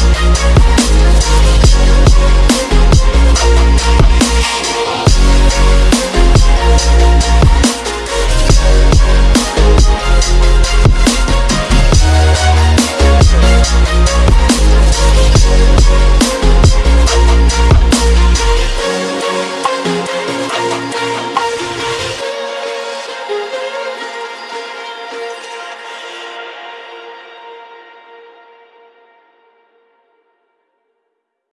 We'll be right back.